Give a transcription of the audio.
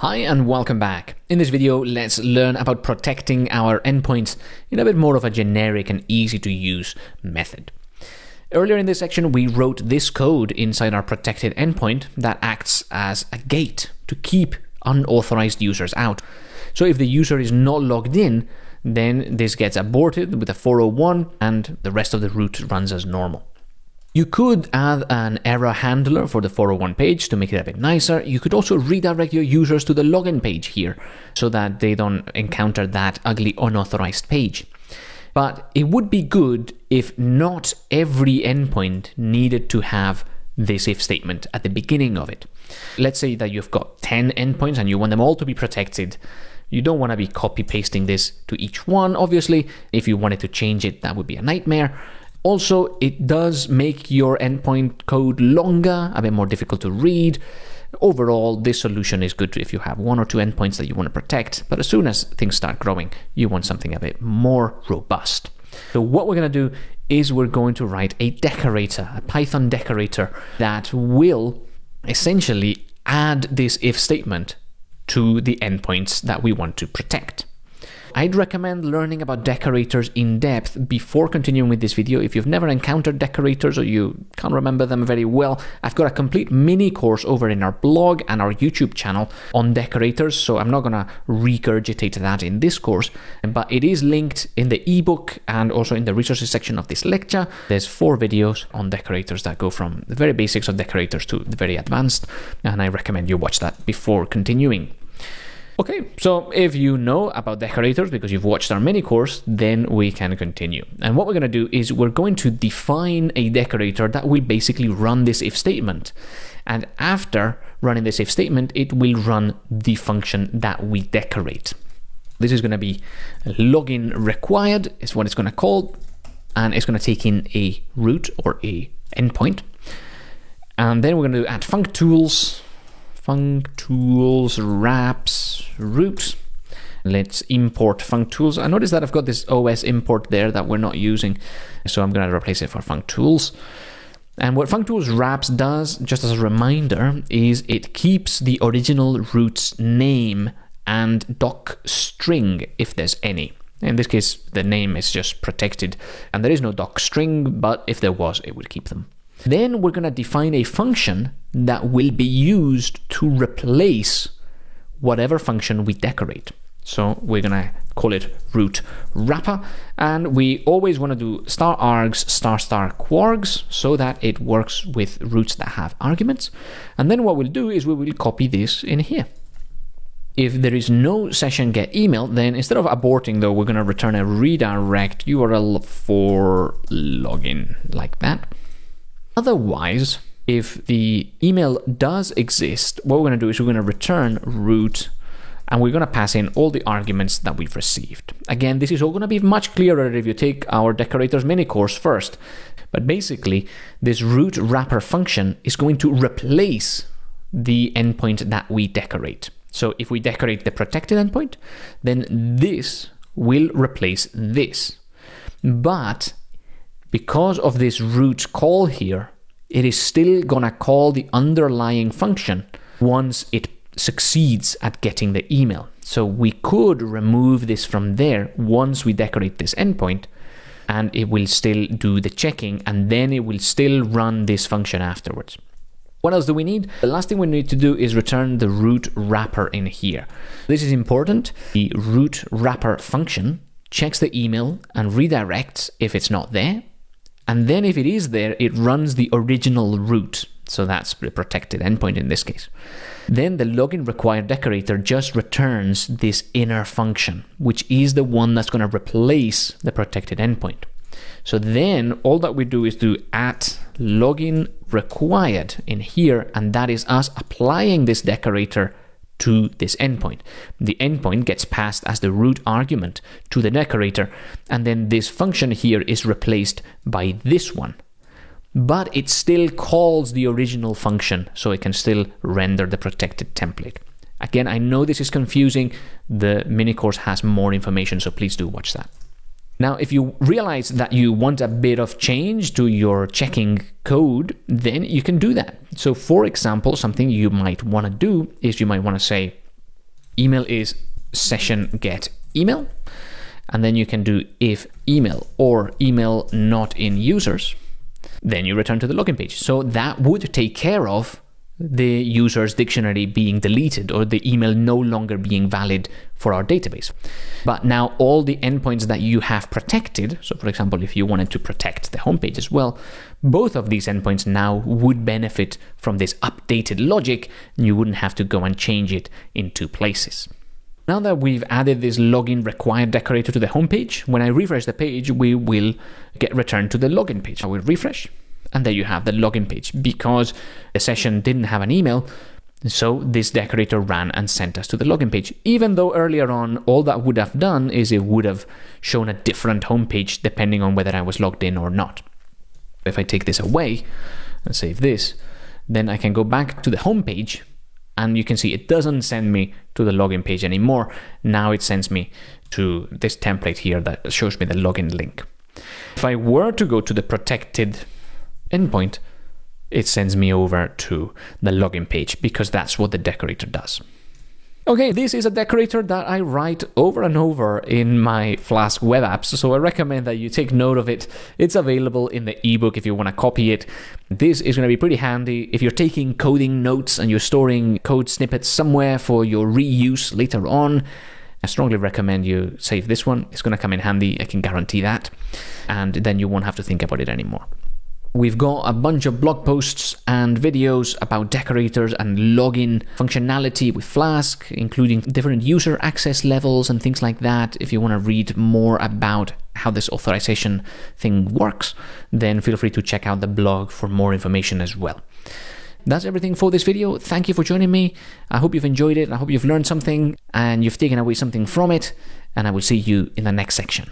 Hi and welcome back. In this video, let's learn about protecting our endpoints in a bit more of a generic and easy to use method. Earlier in this section, we wrote this code inside our protected endpoint that acts as a gate to keep unauthorized users out. So if the user is not logged in, then this gets aborted with a 401 and the rest of the route runs as normal. You could add an error handler for the 401 page to make it a bit nicer. You could also redirect your users to the login page here so that they don't encounter that ugly unauthorized page. But it would be good if not every endpoint needed to have this if statement at the beginning of it. Let's say that you've got 10 endpoints and you want them all to be protected. You don't want to be copy pasting this to each one, obviously. If you wanted to change it, that would be a nightmare. Also, it does make your endpoint code longer, a bit more difficult to read. Overall, this solution is good if you have one or two endpoints that you want to protect, but as soon as things start growing, you want something a bit more robust. So what we're going to do is we're going to write a decorator, a Python decorator that will essentially add this if statement to the endpoints that we want to protect. I'd recommend learning about decorators in depth before continuing with this video. If you've never encountered decorators or you can't remember them very well, I've got a complete mini course over in our blog and our YouTube channel on decorators, so I'm not going to regurgitate that in this course, but it is linked in the ebook and also in the resources section of this lecture. There's four videos on decorators that go from the very basics of decorators to the very advanced, and I recommend you watch that before continuing. Okay, so if you know about decorators because you've watched our mini course, then we can continue. And what we're going to do is we're going to define a decorator that will basically run this if statement. And after running this if statement, it will run the function that we decorate. This is going to be login required is what it's going to call, and it's going to take in a route or a endpoint. And then we're going to add functools functools wraps route. Let's import functools. I notice that I've got this OS import there that we're not using, so I'm going to replace it for functools. And what functools wraps does, just as a reminder, is it keeps the original route's name and doc string if there's any. In this case, the name is just protected and there is no doc string, but if there was, it would keep them. Then we're going to define a function that will be used to replace whatever function we decorate. So we're to call it route wrapper. And we always want to do star args star star kwargs so that it works with routes that have arguments. And then what we'll do is we will copy this in here. If there is no session get email, then instead of aborting though, we're to return a redirect URL for login like that. Otherwise, if the email does exist, what we're going to do is we're going to return route and we're going to pass in all the arguments that we've received. Again, this is all going to be much clearer if you take our decorators mini course first. But basically, this route wrapper function is going to replace the endpoint that we decorate. So if we decorate the protected endpoint, then this will replace this. But because of this route call here, it is still gonna call the underlying function once it succeeds at getting the email. So we could remove this from there once we decorate this endpoint and it will still do the checking and then it will still run this function afterwards. What else do we need? The last thing we need to do is return the route wrapper in here. This is important. The route wrapper function checks the email and redirects if it's not there and then if it is there, it runs the original route. So that's the protected endpoint in this case. Then the login required decorator just returns this inner function, which is the one that's going to replace the protected endpoint. So then all that we do is do at login required in here, and that is us applying this decorator to this endpoint. The endpoint gets passed as the route argument to the decorator, and then this function here is replaced by this one. But it still calls the original function, so it can still render the protected template. Again, I know this is confusing. The mini course has more information, so please do watch that. Now, if you realize that you want a bit of change to your checking code, then you can do that. So for example, something you might want to do is you might want to say, email is session get email. And then you can do if email or email not in users. Then you return to the login page. So that would take care of the user's dictionary being deleted or the email no longer being valid for our database. But now all the endpoints that you have protected, so for example, if you wanted to protect the homepage as well, both of these endpoints now would benefit from this updated logic. And you wouldn't have to go and change it in two places. Now that we've added this login required decorator to the homepage, when I refresh the page, we will get returned to the login page. I will refresh and there you have the login page because the session didn't have an email. So this decorator ran and sent us to the login page. Even though earlier on, all that would have done is it would have shown a different homepage depending on whether I was logged in or not. If I take this away and save this, then I can go back to the homepage and you can see it doesn't send me to the login page anymore. Now it sends me to this template here that shows me the login link. If I were to go to the protected endpoint, it sends me over to the login page because that's what the decorator does. Okay, this is a decorator that I write over and over in my Flask web apps, so I recommend that you take note of it. It's available in the ebook if you want to copy it. This is going to be pretty handy if you're taking coding notes and you're storing code snippets somewhere for your reuse later on. I strongly recommend you save this one. It's going to come in handy, I can guarantee that. And then you won't have to think about it anymore. We've got a bunch of blog posts and videos about decorators and login functionality with Flask, including different user access levels and things like that. If you want to read more about how this authorization thing works, then feel free to check out the blog for more information as well. That's everything for this video. Thank you for joining me. I hope you've enjoyed it. I hope you've learned something and you've taken away something from it. And I will see you in the next section.